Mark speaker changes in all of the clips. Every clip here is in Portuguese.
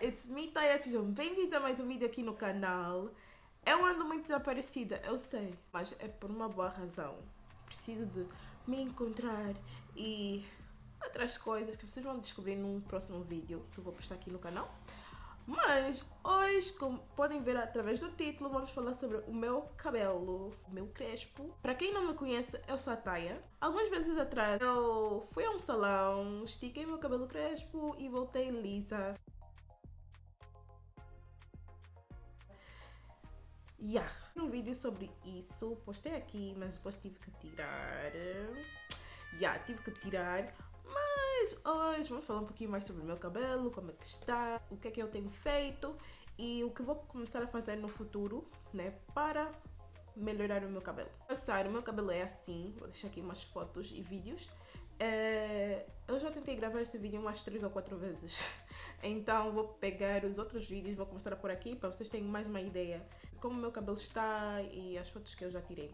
Speaker 1: it's me, Taya. Sejam bem-vindos a mais um vídeo aqui no canal. Eu ando muito desaparecida, eu sei, mas é por uma boa razão. Preciso de me encontrar e outras coisas que vocês vão descobrir num próximo vídeo que eu vou postar aqui no canal. Mas hoje, como podem ver através do título, vamos falar sobre o meu cabelo, o meu crespo. Para quem não me conhece, eu sou a Taya. Algumas vezes atrás eu fui a um salão, estiquei meu cabelo crespo e voltei lisa. Yeah. Um vídeo sobre isso, postei aqui, mas depois tive que tirar. Yeah, tive que tirar mas hoje vamos falar um pouquinho mais sobre o meu cabelo, como é que está, o que é que eu tenho feito e o que vou começar a fazer no futuro, né, para melhorar o meu cabelo. Passar, o meu cabelo é assim, vou deixar aqui umas fotos e vídeos. É, eu já tentei gravar esse vídeo umas 3 ou 4 vezes, então vou pegar os outros vídeos, vou começar por aqui para vocês terem mais uma ideia de como meu cabelo está e as fotos que eu já tirei.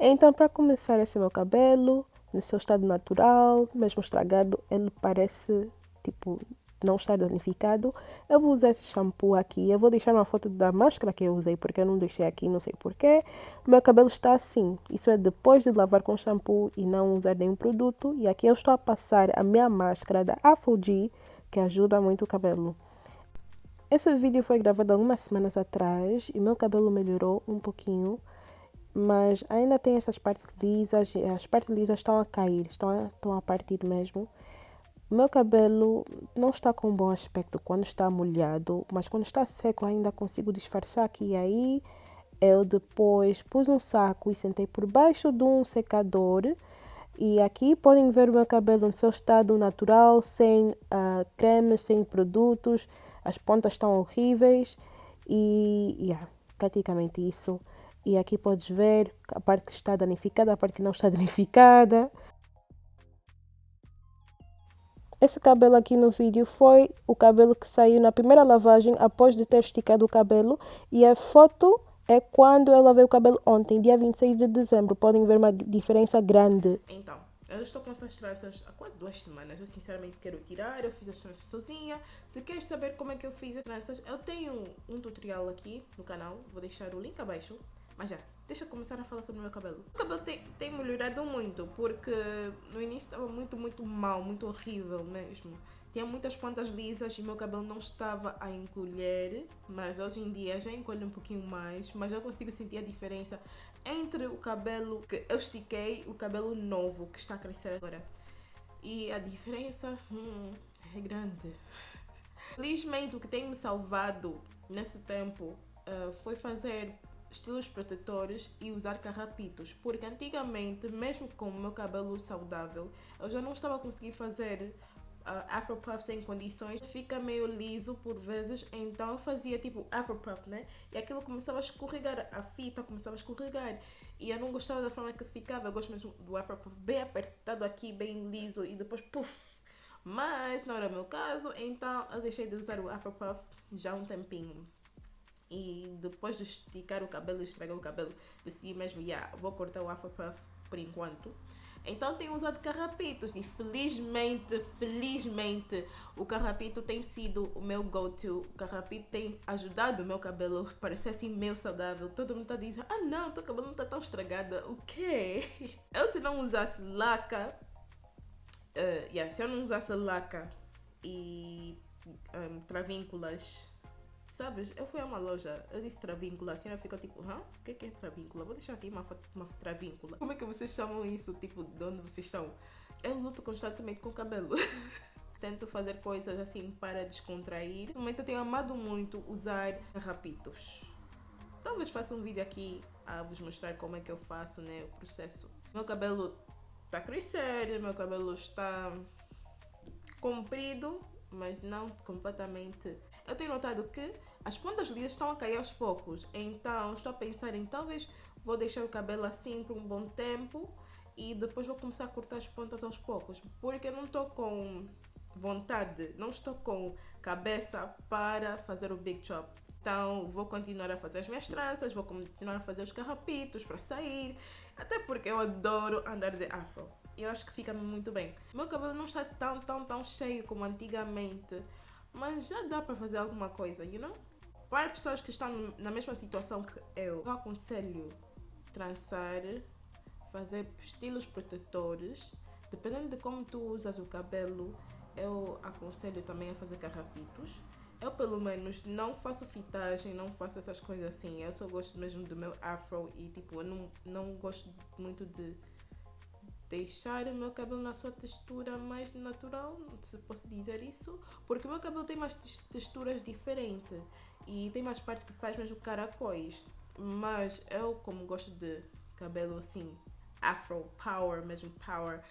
Speaker 2: Então, para começar esse meu cabelo, no seu estado natural, mesmo estragado, ele parece tipo não está danificado. Eu vou usar esse shampoo aqui. Eu vou deixar uma foto da máscara que eu usei, porque eu não deixei aqui, não sei porquê. Meu cabelo está assim. Isso é depois de lavar com shampoo e não usar nenhum produto. E aqui eu estou a passar a minha máscara da Afuji, que ajuda muito o cabelo. Esse vídeo foi gravado algumas semanas atrás e meu cabelo melhorou um pouquinho mas ainda tem essas partes lisas, as partes lisas estão a cair, estão a, estão a partir mesmo. O meu cabelo não está com bom aspecto quando está molhado, mas quando está seco ainda consigo disfarçar aqui e aí. Eu depois pus um saco e sentei por baixo de um secador. E aqui podem ver o meu cabelo no seu estado natural, sem uh, cremes, sem produtos. As pontas estão horríveis e yeah, praticamente isso. E aqui podes ver a parte que está danificada, a parte que não está danificada. Esse cabelo aqui no vídeo foi o cabelo que saiu na primeira lavagem após de ter esticado o cabelo. E a foto é quando eu lavei o cabelo ontem, dia 26 de dezembro. Podem ver uma diferença grande.
Speaker 1: Então, eu estou com essas tranças há quase duas semanas. Eu sinceramente quero tirar, eu fiz as tranças sozinha. Se queres saber como é que eu fiz as tranças, eu tenho um tutorial aqui no canal. Vou deixar o link abaixo. Mas já, deixa eu começar a falar sobre o meu cabelo. O cabelo tem, tem melhorado muito, porque no início estava muito, muito mal, muito horrível mesmo. Tinha muitas pontas lisas e meu cabelo não estava a encolher, mas hoje em dia já encolhe um pouquinho mais, mas eu consigo sentir a diferença entre o cabelo que eu estiquei e o cabelo novo que está a crescer agora. E a diferença hum, é grande. Felizmente o que tem me salvado nesse tempo uh, foi fazer estilos protetores e usar carrapitos, porque antigamente, mesmo com o meu cabelo saudável, eu já não estava a conseguir fazer uh, afro puff sem condições, fica meio liso por vezes, então eu fazia tipo afro puff, né? E aquilo começava a escorregar, a fita começava a escorregar, e eu não gostava da forma que ficava, eu gosto mesmo do afro puff bem apertado aqui, bem liso, e depois puff. Mas não era o meu caso, então eu deixei de usar o afro puff já há um tempinho e depois de esticar o cabelo, estragar o cabelo, decidi mesmo, yeah, vou cortar o Afro Puff por enquanto. Então tenho usado carrapitos e felizmente, felizmente o carrapito tem sido o meu go-to. O carrapito tem ajudado o meu cabelo a parecer assim meio saudável. Todo mundo está dizendo, ah não, teu cabelo não está tão estragado. O quê? Eu se não usasse laca, uh, yeah, se eu não usasse laca e um, travínculas Sabes, eu fui a uma loja, eu disse travíncula, a senhora ficou tipo, hã? O que é, que é travíncula? Vou deixar aqui uma, uma travíncula. Como é que vocês chamam isso, tipo, de onde vocês estão? Eu luto constantemente com o cabelo. Tento fazer coisas assim para descontrair. No momento eu tenho amado muito usar rapitos. Talvez faça um vídeo aqui a vos mostrar como é que eu faço, né, o processo. Meu cabelo está crescendo, meu cabelo está comprido, mas não completamente. Eu tenho notado que as pontas lisas estão a cair aos poucos, então estou a pensar em talvez vou deixar o cabelo assim por um bom tempo e depois vou começar a cortar as pontas aos poucos, porque eu não estou com vontade, não estou com cabeça para fazer o big chop. Então vou continuar a fazer as minhas tranças, vou continuar a fazer os carrapitos para sair, até porque eu adoro andar de afro. Eu acho que fica muito bem. Meu cabelo não está tão, tão, tão cheio como antigamente, mas já dá para fazer alguma coisa, you know? Para pessoas que estão na mesma situação que eu, eu aconselho trançar, fazer estilos protetores, dependendo de como tu usas o cabelo, eu aconselho também a fazer carrapitos. Eu, pelo menos, não faço fitagem, não faço essas coisas assim. Eu só gosto mesmo do meu afro e, tipo, eu não, não gosto muito de deixar o meu cabelo na sua textura mais natural, se posso dizer isso, porque o meu cabelo tem mais texturas diferentes e tem mais parte que faz mesmo caracóis, mas eu como gosto de cabelo assim, afro power, mesmo power,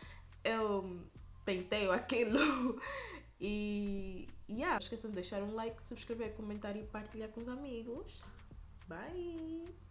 Speaker 1: eu penteio aquilo e yeah, não esqueçam de deixar um like, subscrever, comentar e partilhar com os amigos. Bye!